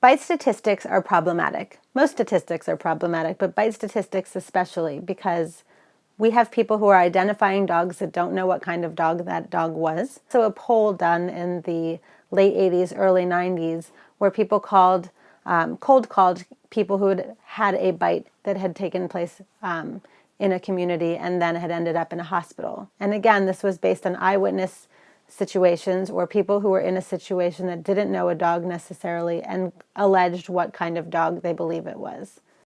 Bite statistics are problematic. Most statistics are problematic, but bite statistics especially because we have people who are identifying dogs that don't know what kind of dog that dog was. So a poll done in the late 80s, early 90s, where people called, um, cold called people who had had a bite that had taken place um, in a community and then had ended up in a hospital. And again, this was based on eyewitness situations or people who were in a situation that didn't know a dog necessarily and alleged what kind of dog they believe it was.